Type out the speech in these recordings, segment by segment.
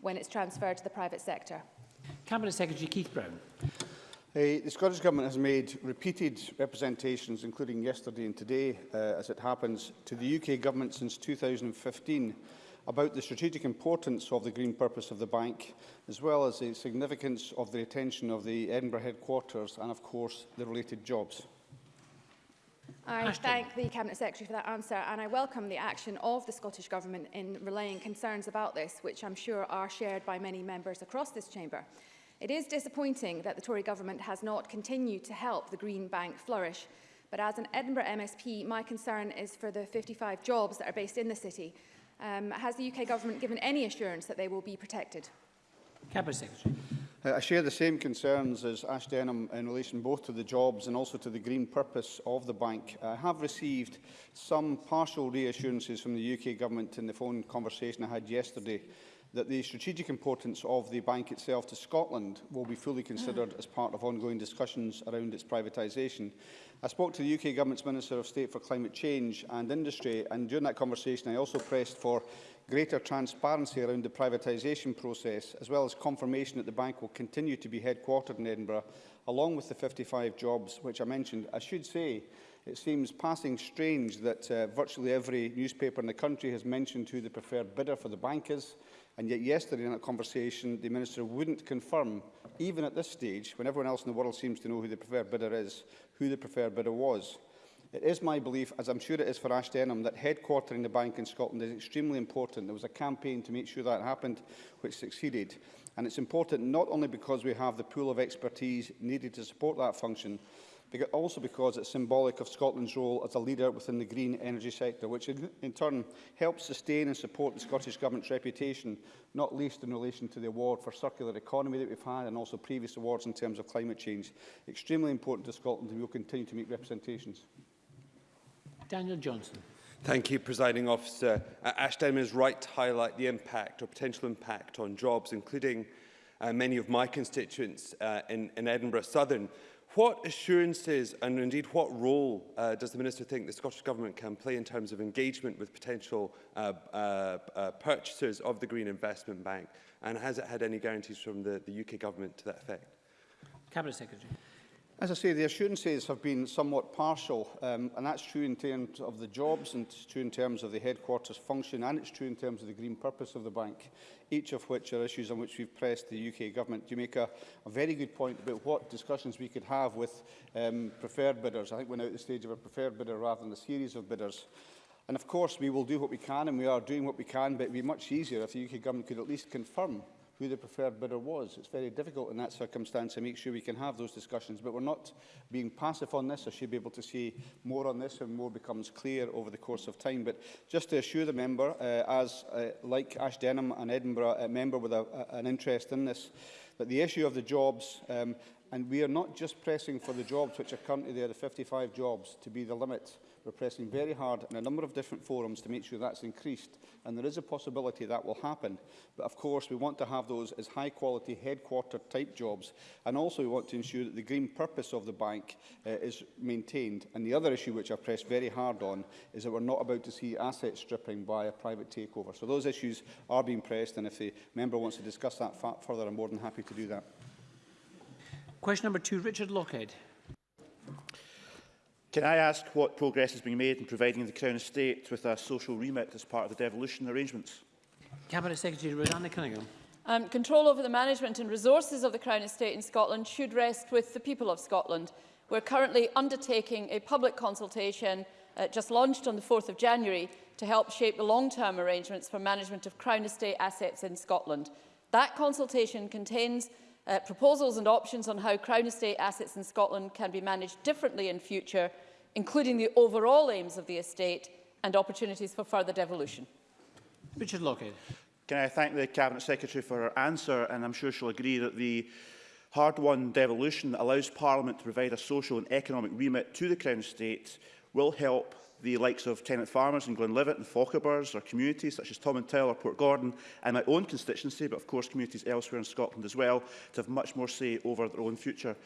when it's transferred to the private sector. Cabinet Secretary Keith Brown. Uh, the Scottish Government has made repeated representations, including yesterday and today, uh, as it happens, to the UK Government since 2015 about the strategic importance of the green purpose of the bank, as well as the significance of the attention of the Edinburgh headquarters and, of course, the related jobs. I Ashton. thank the Cabinet Secretary for that answer and I welcome the action of the Scottish Government in relaying concerns about this, which I'm sure are shared by many members across this chamber. It is disappointing that the Tory Government has not continued to help the Green Bank flourish, but as an Edinburgh MSP, my concern is for the 55 jobs that are based in the city Um, has the UK government given any assurance that they will be protected? Cabinet Secretary. Uh, I share the same concerns as Ash Denham in relation both to the jobs and also to the green purpose of the bank. I have received some partial reassurances from the UK government in the phone conversation I had yesterday that the strategic importance of the bank itself to Scotland will be fully considered as part of ongoing discussions around its privatisation. I spoke to the UK Government's Minister of State for Climate Change and Industry, and during that conversation I also pressed for greater transparency around the privatisation process, as well as confirmation that the bank will continue to be headquartered in Edinburgh, along with the 55 jobs which I mentioned. I should say It seems passing strange that uh, virtually every newspaper in the country has mentioned who the preferred bidder for the bank is, and yet yesterday in that conversation the Minister wouldn't confirm, even at this stage, when everyone else in the world seems to know who the preferred bidder is, who the preferred bidder was. It is my belief, as I'm sure it is for Ash Denham, that headquartering the bank in Scotland is extremely important. There was a campaign to make sure that happened, which succeeded. And it's important not only because we have the pool of expertise needed to support that function, but also because it's symbolic of Scotland's role as a leader within the green energy sector, which in, in turn helps sustain and support the Scottish Government's reputation, not least in relation to the award for circular economy that we've had and also previous awards in terms of climate change. Extremely important to Scotland and we will continue to make representations. Daniel Johnson. Thank you, Presiding Officer. Uh, Ashton is right to highlight the impact or potential impact on jobs, including uh, many of my constituents uh, in, in Edinburgh Southern, What assurances and indeed what role uh, does the Minister think the Scottish Government can play in terms of engagement with potential uh, uh, uh, purchasers of the Green Investment Bank? And has it had any guarantees from the, the UK Government to that effect? Cabinet Secretary. As I say, the assurances have been somewhat partial, um, and that's true in terms of the jobs, and it's true in terms of the headquarters function, and it's true in terms of the green purpose of the bank, each of which are issues on which we've pressed the UK government. You make a, a very good point about what discussions we could have with um, preferred bidders. I think we're now at the stage of a preferred bidder rather than a series of bidders. And of course, we will do what we can, and we are doing what we can, but it would be much easier if the UK government could at least confirm who the preferred bidder was. It's very difficult in that circumstance to make sure we can have those discussions, but we're not being passive on this. I should be able to see more on this and more becomes clear over the course of time. But just to assure the member, uh, as uh, like Ash Denham and Edinburgh, a member with a, a, an interest in this, that the issue of the jobs um, and we are not just pressing for the jobs which are currently there, the 55 jobs, to be the limit. We're pressing very hard in a number of different forums to make sure that's increased, and there is a possibility that will happen. But of course, we want to have those as high-quality headquarter-type jobs, and also we want to ensure that the green purpose of the bank uh, is maintained. And the other issue which I've pressed very hard on is that we're not about to see asset stripping by a private takeover. So those issues are being pressed, and if the member wants to discuss that further, I'm more than happy to do that. Question number two, Richard Lockhead. Can I ask what progress has been made in providing the Crown Estate with a social remit as part of the devolution arrangements? Cabinet Secretary Rosanna Cunningham. Um, control over the management and resources of the Crown Estate in Scotland should rest with the people of Scotland. We're currently undertaking a public consultation uh, just launched on the 4th of January to help shape the long-term arrangements for management of Crown Estate assets in Scotland. That consultation contains uh, proposals and options on how Crown Estate assets in Scotland can be managed differently in future, including the overall aims of the estate and opportunities for further devolution. Richard Lockhead. Can I thank the Cabinet Secretary for her answer and I'm sure she'll agree that the hard-won devolution that allows Parliament to provide a social and economic remit to the Crown Estate will help the likes of tenant farmers in Glenlivet and Fochabers, or communities such as Tom and Tell or Port Gordon, and my own constituency, but of course communities elsewhere in Scotland as well, to have much more say over their own future.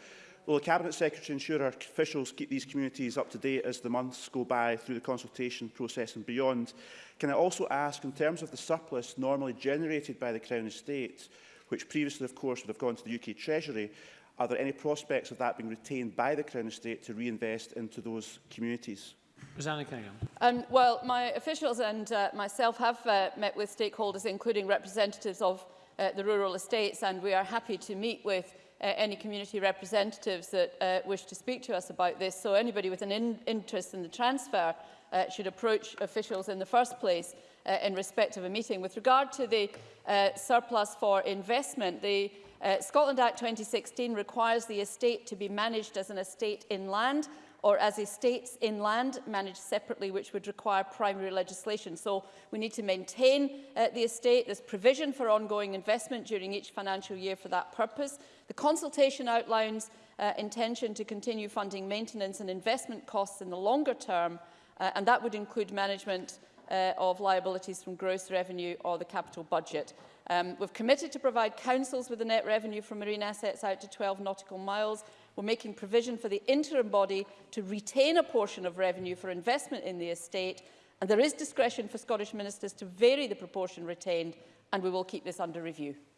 Will the Cabinet Secretary ensure our officials keep these communities up to date as the months go by through the consultation process and beyond? Can I also ask, in terms of the surplus normally generated by the Crown Estate, which previously, of course, would have gone to the UK Treasury, are there any prospects of that being retained by the Crown Estate to reinvest into those communities? Um, well, my officials and uh, myself have uh, met with stakeholders, including representatives of uh, the rural estates, and we are happy to meet with uh, any community representatives that uh, wish to speak to us about this. So anybody with an in interest in the transfer uh, should approach officials in the first place uh, in respect of a meeting. With regard to the uh, surplus for investment, the uh, Scotland Act 2016 requires the estate to be managed as an estate in land or as estates inland managed separately, which would require primary legislation. So we need to maintain uh, the estate. There's provision for ongoing investment during each financial year for that purpose. The consultation outlines uh, intention to continue funding maintenance and investment costs in the longer term, uh, and that would include management uh, of liabilities from gross revenue or the capital budget. Um, we've committed to provide councils with the net revenue from marine assets out to 12 nautical miles, We're making provision for the interim body to retain a portion of revenue for investment in the estate, and there is discretion for Scottish ministers to vary the proportion retained, and we will keep this under review.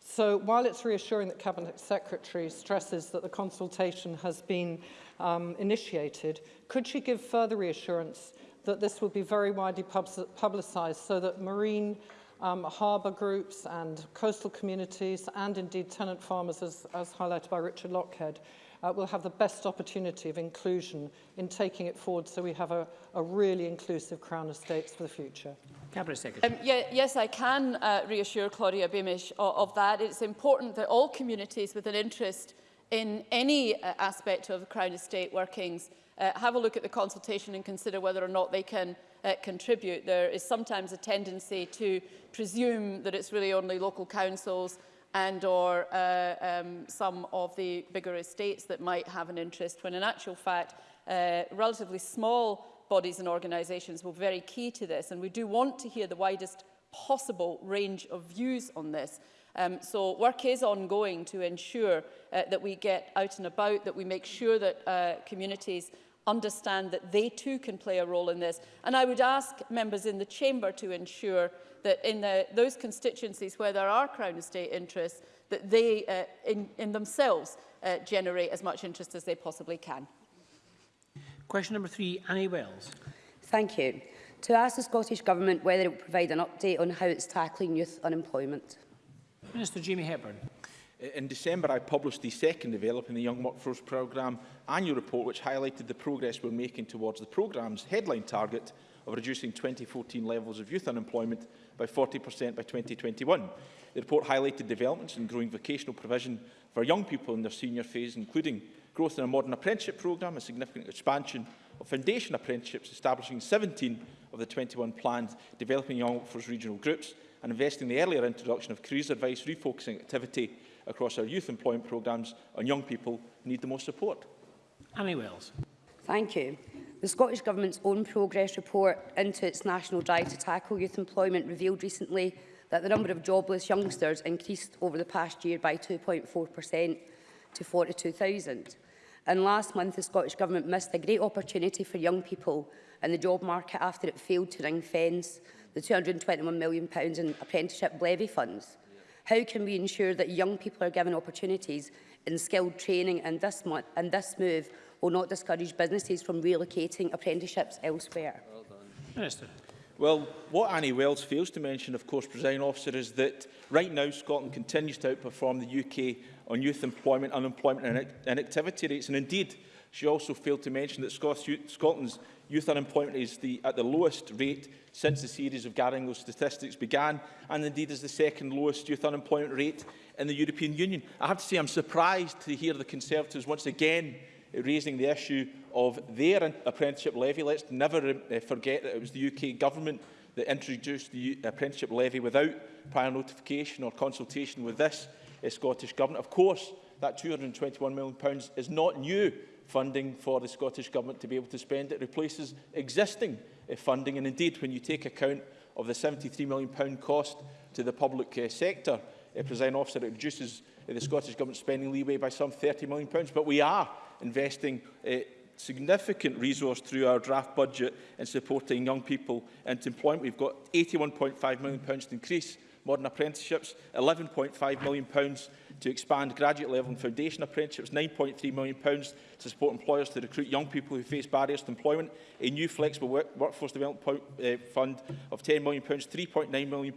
So while it's reassuring that Cabinet Secretary stresses that the consultation has been um, initiated, could she give further reassurance that this will be very widely publicised so that marine um, harbour groups and coastal communities and indeed tenant farmers, as, as highlighted by Richard Lockhead, uh, will have the best opportunity of inclusion in taking it forward so we have a, a really inclusive Crown Estates for the future. Cabinet Secretary. Um, yeah, yes, I can uh, reassure Claudia Beamish of, of that. It's important that all communities with an interest in any uh, aspect of Crown Estate workings, uh, have a look at the consultation and consider whether or not they can uh, contribute. There is sometimes a tendency to presume that it's really only local councils and or uh, um, some of the bigger estates that might have an interest when in actual fact uh, relatively small bodies and organisations were very key to this and we do want to hear the widest possible range of views on this. Um, so work is ongoing to ensure uh, that we get out and about, that we make sure that uh, communities understand that they too can play a role in this. And I would ask members in the chamber to ensure that in the, those constituencies where there are Crown Estate interests, that they uh, in, in themselves uh, generate as much interest as they possibly can. Question number three, Annie Wells. Thank you. To ask the Scottish Government whether it will provide an update on how it's tackling youth unemployment. Minister Jamie Hepburn. In December, I published the second Developing the Young Workforce Programme annual report, which highlighted the progress we're making towards the programme's headline target of reducing 2014 levels of youth unemployment by 40% by 2021. The report highlighted developments in growing vocational provision for young people in their senior phase, including growth in a modern apprenticeship programme, a significant expansion of foundation apprenticeships, establishing 17 of the 21 planned developing young workforce regional groups, and investing in the earlier introduction of careers advice, refocusing activity across our youth employment programmes on young people need the most support. Annie Wells. Thank you. The Scottish Government's own progress report into its national drive to tackle youth employment revealed recently that the number of jobless youngsters increased over the past year by 2.4% to 42,000. And last month, the Scottish Government missed a great opportunity for young people in the job market after it failed to ring-fence the £221 million in apprenticeship levy funds? How can we ensure that young people are given opportunities in skilled training and this, and this move will not discourage businesses from relocating apprenticeships elsewhere? Well Minister. Well, what Annie Wells fails to mention, of course, President Officer, is that right now Scotland continues to outperform the UK on youth employment, unemployment and inactivity rates. And indeed, she also failed to mention that Scotland's youth unemployment is the, at the lowest rate since the series of Garinglow statistics began, and indeed is the second lowest youth unemployment rate in the European Union. I have to say I'm surprised to hear the Conservatives once again raising the issue of their apprenticeship levy. Let's never uh, forget that it was the UK government that introduced the apprenticeship levy without prior notification or consultation with this uh, Scottish Government. Of course, that £221 million is not new funding for the Scottish Government to be able to spend. It replaces existing uh, funding and indeed when you take account of the £73 million cost to the public uh, sector, uh, President Officer, it reduces the Scottish Government spending leeway by some £30 million, but we are investing uh, significant resource through our draft budget in supporting young people into employment. We've got £81.5 million to increase modern apprenticeships, £11.5 million to expand graduate level and foundation apprenticeships, £9.3 million to support employers to recruit young people who face barriers to employment, a new flexible work workforce development uh, fund of £10 million, £3.9 million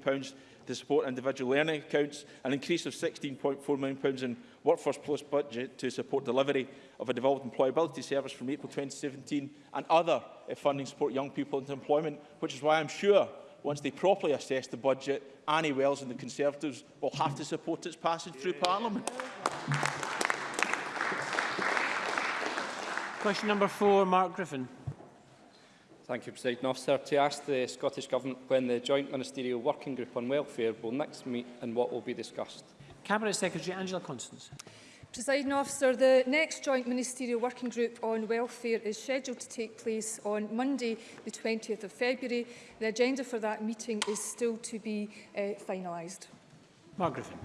to support individual learning accounts, an increase of £16.4 million in Workforce Plus budget to support delivery of a devolved employability service from April 2017 and other uh, funding support young people into employment, which is why I'm sure once they properly assess the budget, Annie Wells and the Conservatives will have to support its passage yeah. through Parliament. Question number four, Mark Griffin. Thank you, President Officer. To ask the Scottish Government when the Joint Ministerial Working Group on Welfare will next meet and what will be discussed. Cabinet Secretary Angela Constance. President officer, the next joint ministerial working group on welfare is scheduled to take place on Monday, the 20th of February. The agenda for that meeting is still to be uh, finalised. Mark Griffin.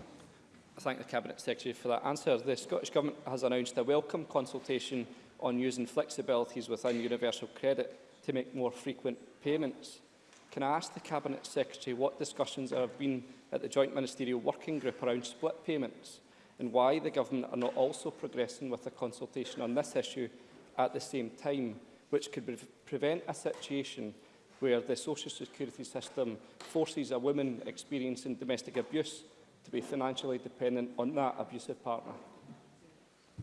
I thank the Cabinet Secretary for that answer. The Scottish Government has announced a welcome consultation on using flexibilities within universal credit to make more frequent payments. Can I ask the Cabinet Secretary what discussions there have been at the Joint Ministerial Working Group around split payments and why the Government are not also progressing with a consultation on this issue at the same time, which could prevent a situation where the social security system forces a woman experiencing domestic abuse to be financially dependent on that abusive partner?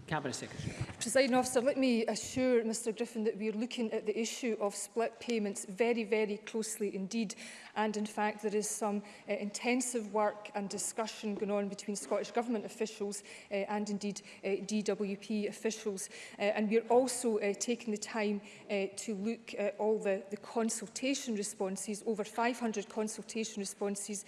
Cabinet Secretary. Presiding officer, let me assure Mr Griffin that we are looking at the issue of split payments very, very closely indeed. And in fact, there is some uh, intensive work and discussion going on between Scottish Government officials uh, and indeed uh, DWP officials. Uh, and are also uh, taking the time uh, to look at all the, the consultation responses, over 500 consultation responses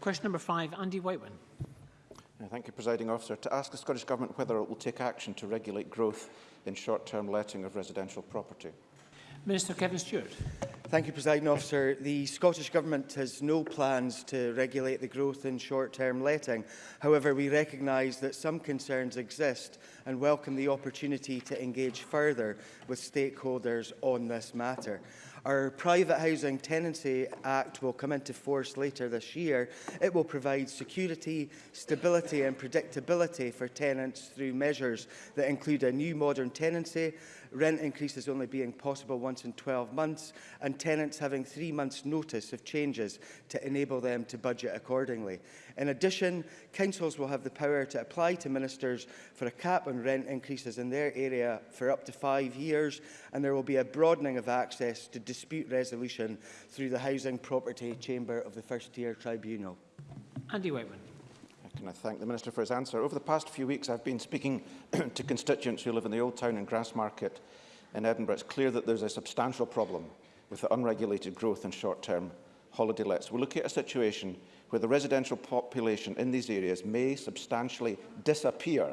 Question number five, Andy Whiteman. Thank you, Presiding Officer. To ask the Scottish Government whether it will take action to regulate growth in short-term letting of residential property. Minister Kevin Stewart. Thank you, Presiding Officer. The Scottish Government has no plans to regulate the growth in short-term letting. However, we recognise that some concerns exist and welcome the opportunity to engage further with stakeholders on this matter. Our Private Housing Tenancy Act will come into force later this year. It will provide security, stability and predictability for tenants through measures that include a new modern tenancy rent increases only being possible once in 12 months, and tenants having three months' notice of changes to enable them to budget accordingly. In addition, councils will have the power to apply to ministers for a cap on rent increases in their area for up to five years, and there will be a broadening of access to dispute resolution through the Housing Property Chamber of the First Tier Tribunal. Andy Whiteman. and I thank the Minister for his answer. Over the past few weeks, I've been speaking to constituents who live in the Old Town and Grassmarket in Edinburgh. It's clear that there's a substantial problem with the unregulated growth in short-term holiday lets. We're looking at a situation where the residential population in these areas may substantially disappear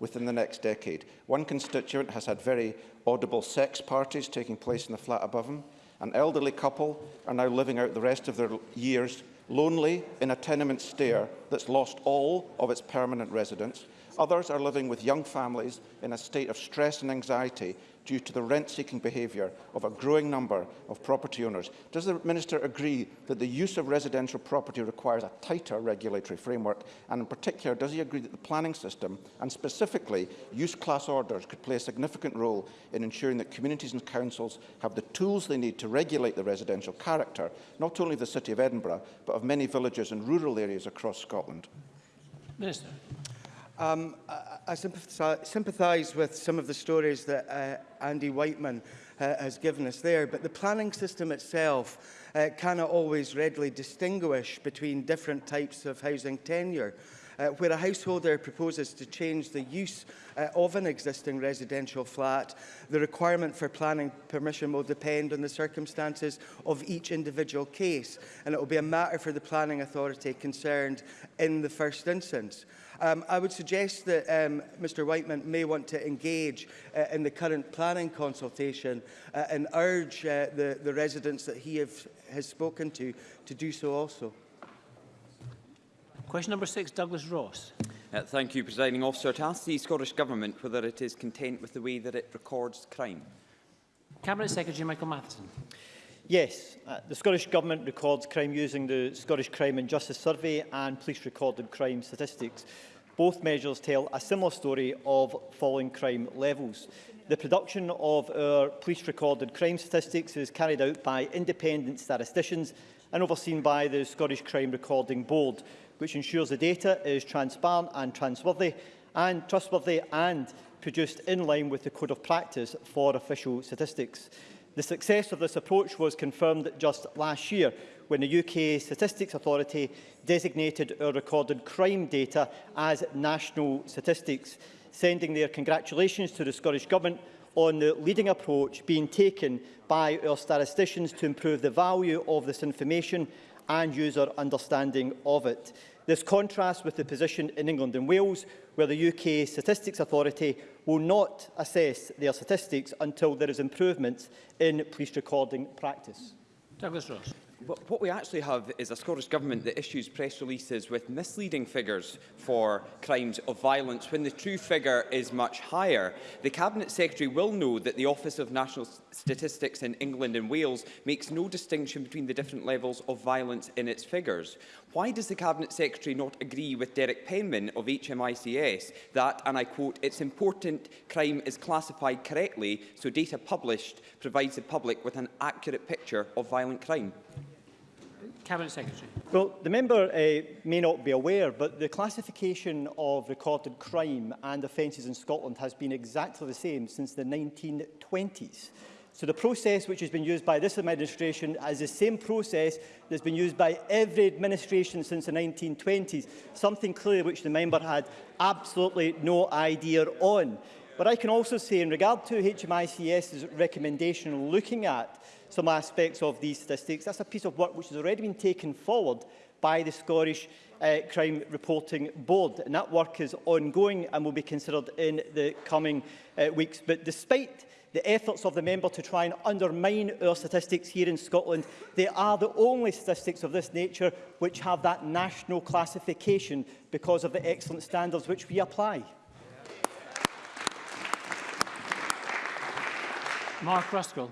within the next decade. One constituent has had very audible sex parties taking place in the flat above him. An elderly couple are now living out the rest of their years lonely in a tenement stair that's lost all of its permanent residents. Others are living with young families in a state of stress and anxiety due to the rent-seeking behaviour of a growing number of property owners. Does the Minister agree that the use of residential property requires a tighter regulatory framework? And in particular, does he agree that the planning system, and specifically use class orders, could play a significant role in ensuring that communities and councils have the tools they need to regulate the residential character, not only of the City of Edinburgh, but of many villages and rural areas across Scotland? Minister. Um, I, I sympathise with some of the stories that uh, Andy Whiteman uh, has given us there, but the planning system itself uh, cannot always readily distinguish between different types of housing tenure. Uh, where a householder proposes to change the use uh, of an existing residential flat, the requirement for planning permission will depend on the circumstances of each individual case, and it will be a matter for the planning authority concerned in the first instance. Um, I would suggest that um, Mr Whiteman may want to engage uh, in the current planning consultation uh, and urge uh, the, the residents that he have, has spoken to to do so also. Question number six, Douglas Ross. Uh, thank you, Presiding Officer. To ask the Scottish Government whether it is content with the way that it records crime. Cabinet Secretary Michael Matheson. Yes, uh, the Scottish Government records crime using the Scottish Crime and Justice Survey and police recorded crime statistics. Both measures tell a similar story of falling crime levels. The production of our police recorded crime statistics is carried out by independent statisticians and overseen by the Scottish Crime Recording Board, which ensures the data is transparent and trustworthy and trustworthy and produced in line with the Code of Practice for official statistics. The success of this approach was confirmed just last year when the UK Statistics Authority designated our recorded crime data as national statistics, sending their congratulations to the Scottish Government on the leading approach being taken by our statisticians to improve the value of this information and user understanding of it. This contrasts with the position in England and Wales, where the UK Statistics Authority will not assess their statistics until there is improvement in police recording practice. Douglas Ross. What we actually have is a Scottish Government that issues press releases with misleading figures for crimes of violence when the true figure is much higher. The Cabinet Secretary will know that the Office of National Statistics in England and Wales makes no distinction between the different levels of violence in its figures. Why does the Cabinet Secretary not agree with Derek Penman of HMICS that, and I quote, it's important crime is classified correctly so data published provides the public with an accurate picture of violent crime? Cabinet Secretary. Well, the member uh, may not be aware, but the classification of recorded crime and offences in Scotland has been exactly the same since the 1920s. So the process which has been used by this administration is the same process that's been used by every administration since the 1920s, something clearly which the member had absolutely no idea on. But I can also say, in regard to HMICS's recommendation looking at some aspects of these statistics. That's a piece of work which has already been taken forward by the Scottish uh, Crime Reporting Board. And that work is ongoing and will be considered in the coming uh, weeks. But despite the efforts of the member to try and undermine our statistics here in Scotland, they are the only statistics of this nature which have that national classification because of the excellent standards which we apply. Mark Ruskell.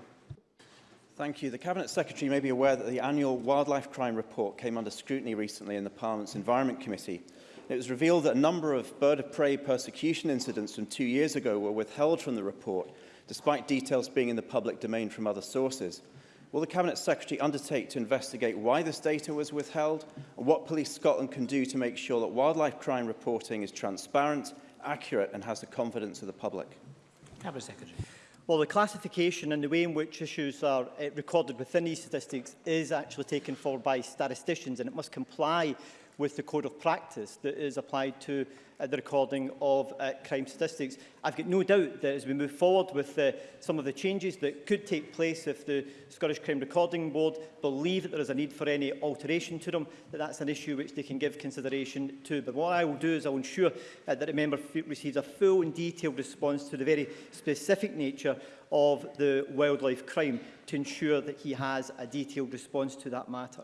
Thank you. The Cabinet Secretary may be aware that the annual Wildlife Crime Report came under scrutiny recently in the Parliament's Environment Committee. It was revealed that a number of bird of prey persecution incidents from two years ago were withheld from the report, despite details being in the public domain from other sources. Will the Cabinet Secretary undertake to investigate why this data was withheld and what Police Scotland can do to make sure that wildlife crime reporting is transparent, accurate and has the confidence of the public? Cabinet Secretary. Well, the classification and the way in which issues are uh, recorded within these statistics is actually taken forward by statisticians and it must comply with the code of practice that is applied to uh, the recording of uh, crime statistics. I've got no doubt that as we move forward with uh, some of the changes that could take place if the Scottish Crime Recording Board believe that there is a need for any alteration to them, that that's an issue which they can give consideration to. But what I will do is I will ensure uh, that a member receives a full and detailed response to the very specific nature of the wildlife crime to ensure that he has a detailed response to that matter.